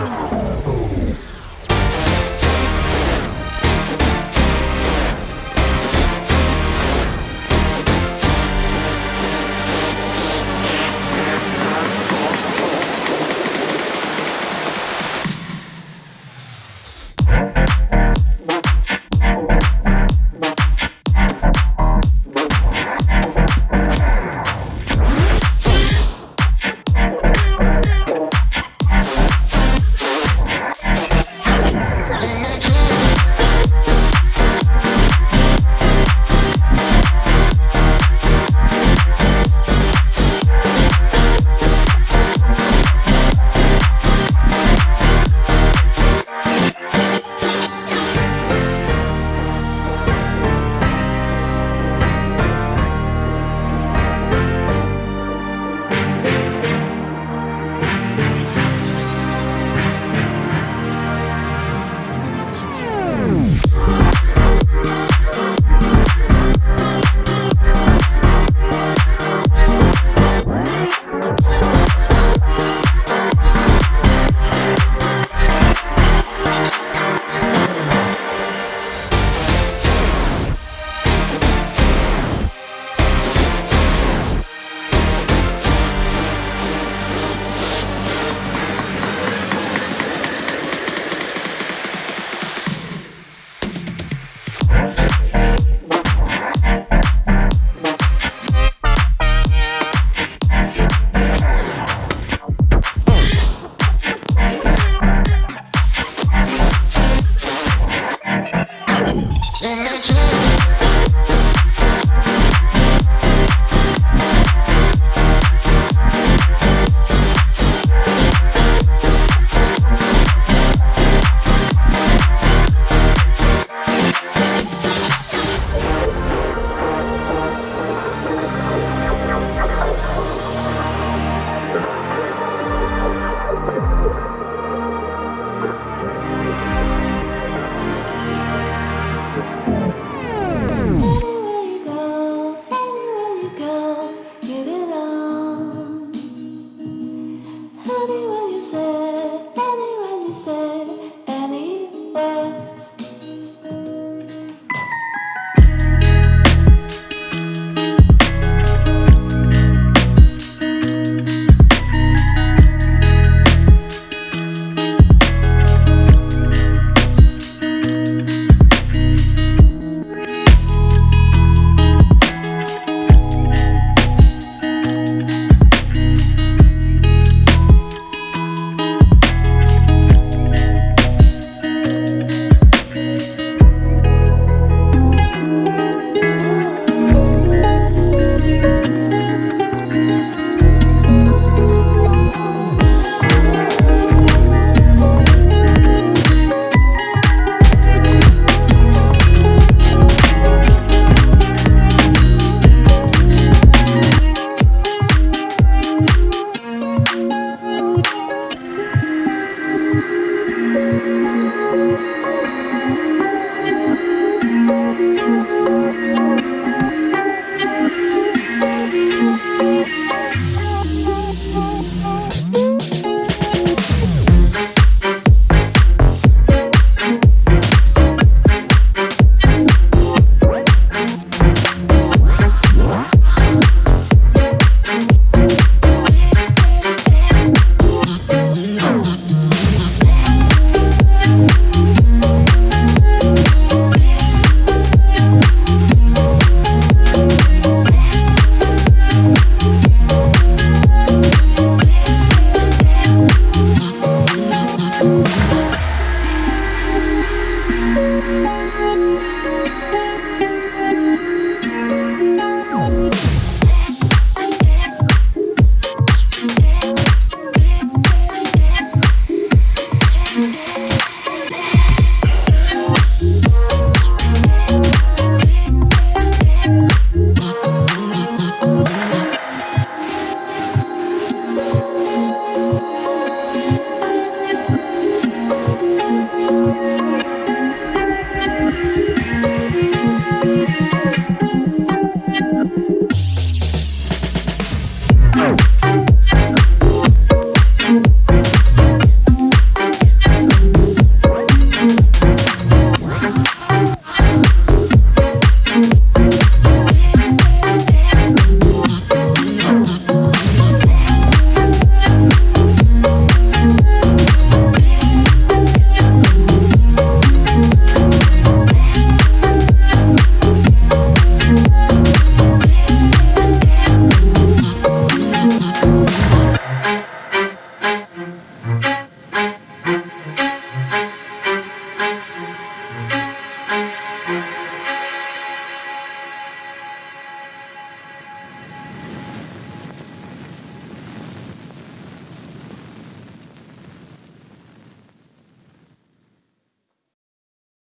Oh!